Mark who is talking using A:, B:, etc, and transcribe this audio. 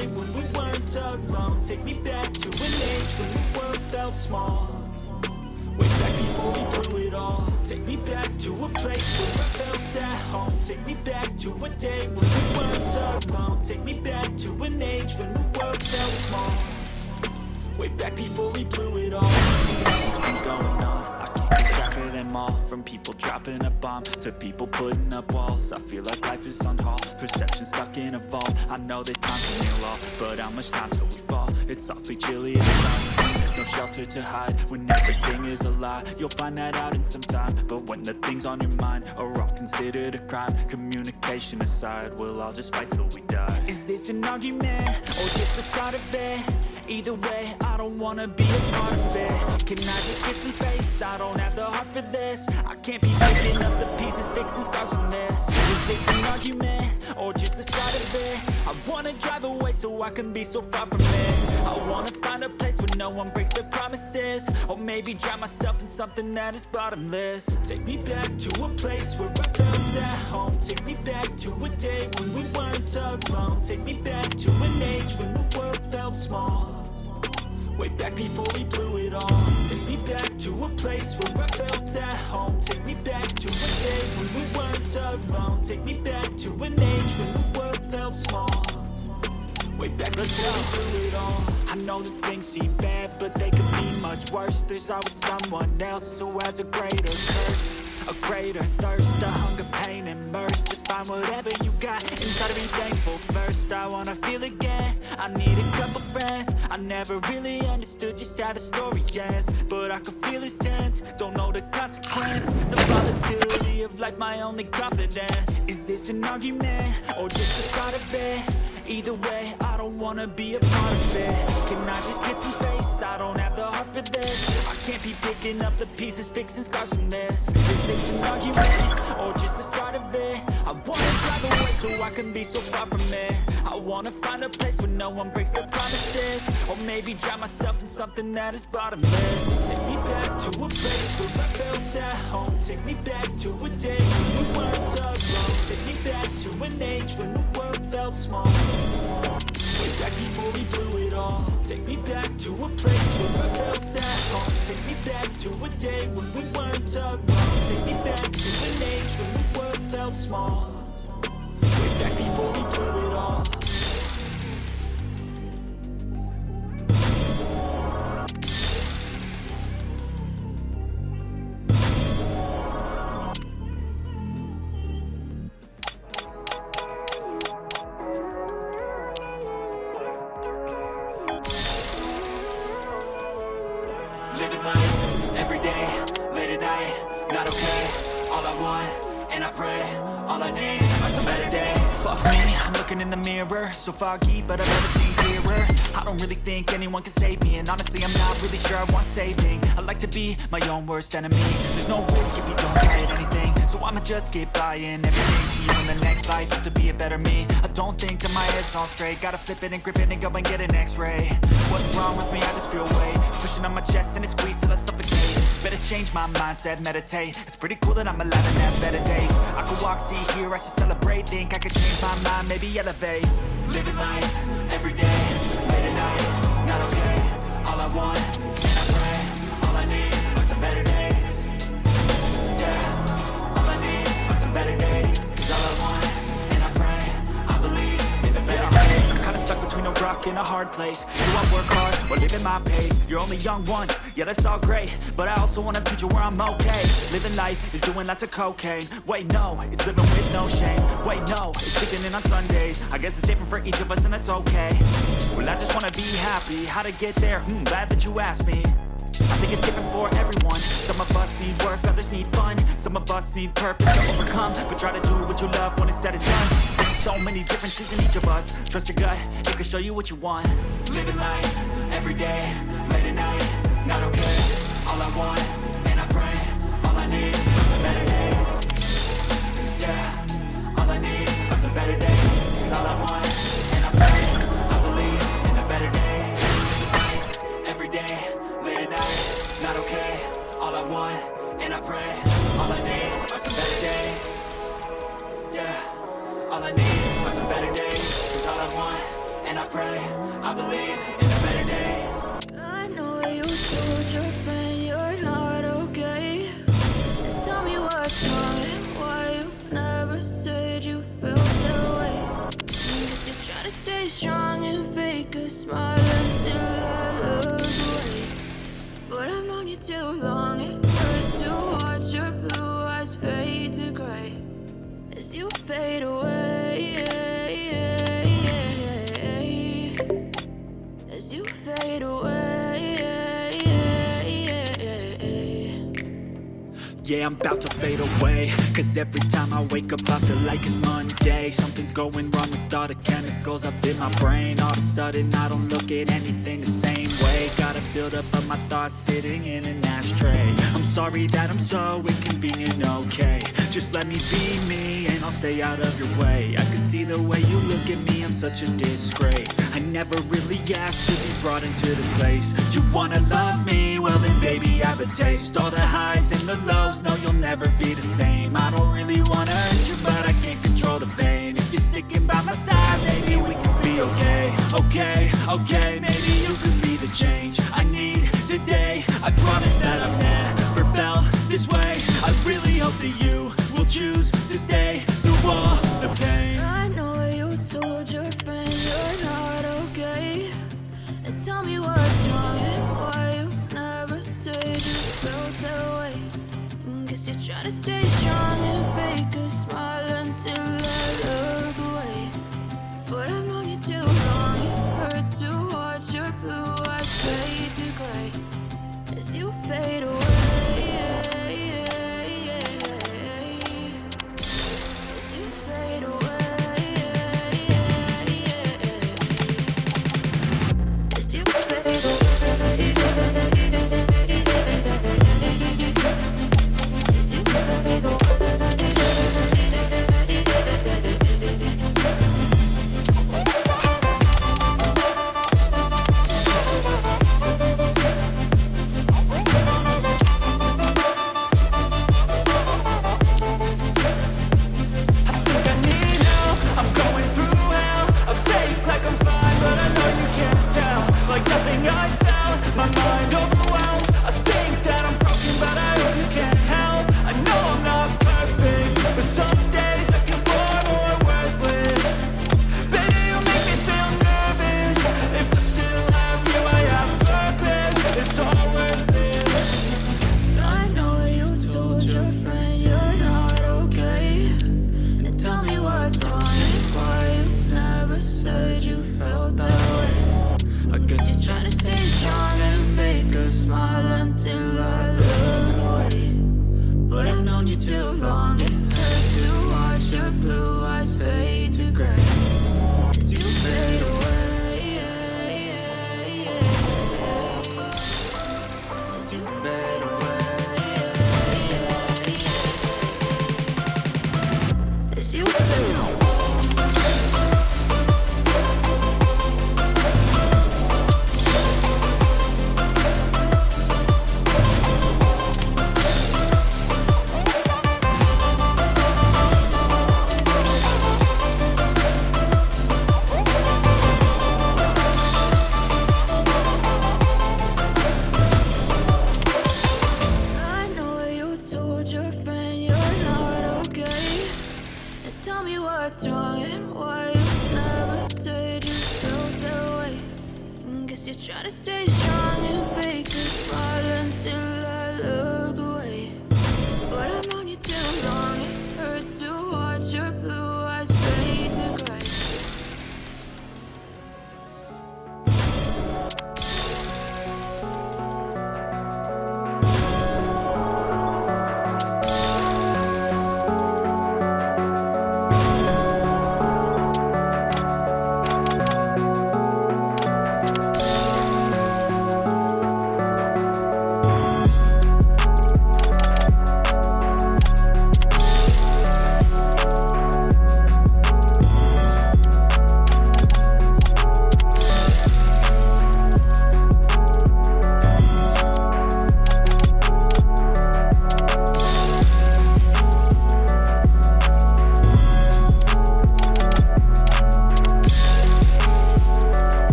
A: day when we weren't alone Take me back to an age when the world felt small. Way back before we blew it all. Take me back to a place where I felt at home. Take me back to a day when we weren't alone. Take me back to an age when the world felt small. Way back before we blew it all. Things going on All From people dropping a bomb To people putting up walls I feel like life is on hold Perception stuck in a vault I know that time can heal all But how much time till we fall? It's awfully chilly inside There's no shelter to hide When everything is a lie You'll find that out in some time But when the things on your mind Are all considered a crime Communication aside We'll all just fight till we die Is this an argument? Or just the start of it? Either way, I don't wanna be a part of it. Can I just get some space? I don't have the heart for this. I can't be picking up the pieces, fixing scars from this. Is this an argument? Or just the start of it? I wanna drive away so I can be so far from it. I wanna find a place where no one breaks their promises. Or maybe drown myself in something that is bottomless. Take me back to a place where I felt at home. Take me back to a day when we weren't alone. Take me back to an age when the world felt small Way back before we blew it all. Take me back to a place where I felt at home. Take me back to a day when we weren't alone. Take me back to an age when the world felt small. Way back before we blew it all. I know that things seem bad, but they could be much worse. There's always someone else who has a greater curse a greater thirst, a hunger, pain, and Just find whatever you got and try to be thankful first I wanna feel again, I need a couple friends. I never really understood just how the story ends But I can feel it's tense, don't know the consequence. The volatility of life, my only confidence. Is this an argument, or just a start of it? Either way, I don't wanna be a part of it Can I just get some space? I don't have the heart for this I can't be picking up the pieces, fixing scars from this Is this an argument? Or just the start of it? I wanna drive away so I can be so far from it I wanna find a place where no one breaks their promises. Or maybe drown myself in something that is bottomless. Take me back to a place where I felt at home. Take me back to a day when we weren't alone. Take me back to an age when the world felt small. Way back before we blew it all. Take me back to a place where I felt at home. Take me back to a day when we weren't alone. Take me back to an age when the world felt small I want, and I pray, all I need are some better days Fuck me, I'm looking in the mirror, so foggy, but I've never seen clearer I don't really think anyone can save me, and honestly I'm not really sure I want saving. I like to be my own worst enemy, there's no risk if you don't try at anything. So I'ma just keep buying everything to you in the next life, have to be a better me. I don't think that my head's on straight, gotta flip it and grip it and go and get an x-ray. What's wrong with me, I just feel weight. Pushing on my chest and it squeezes till I suffocate. Better change my mindset, meditate. It's pretty cool that I'm alive and have better days. I could walk, see, hear, I should celebrate. Think I could change my mind, maybe elevate. Living life, every want, between a hard place. Do I work hard? Or live at my pace? You're only young once, yeah that's all great. But I also want a future where I'm okay. Living life is doing lots of cocaine. Wait no, it's living with no shame. Wait no, it's sleeping in on Sundays. I guess it's different for each of us and that's okay. Well I just wanna be happy, how to get there? Hmm, glad that you asked me. I think it's different for everyone. Some of us need work, others need fun. Some of us need purpose to overcome But try to do you love when it's said and done so many differences in each of us. Trust your gut, it can show you what you want. Living life, every day, late at night Not okay, all I want, and I pray All I need better Yeah, all I need better all I want, and I pray I believe in the better life, every day, late at night Not okay, all I want, and I pray All I I'm about to fade away. Cause every time I wake up I feel like it's Monday. Something's going wrong with all the chemicals up in my brain. All of a sudden I don't look at anything the same away Gotta build up of my thoughts sitting in an ashtray. I'm sorry that I'm so inconvenient, okay. Just let me be me and I'll stay out of your way. I can see the way you look at me, I'm such a disgrace. I never really asked to be brought into this place. You wanna love me? Well then baby I have a taste. All the highs and the lows, no you'll never be the same. I don't really wanna hurt you but I can't control the pain. If you're sticking by my side, maybe we can be okay. Okay, okay, maybe change.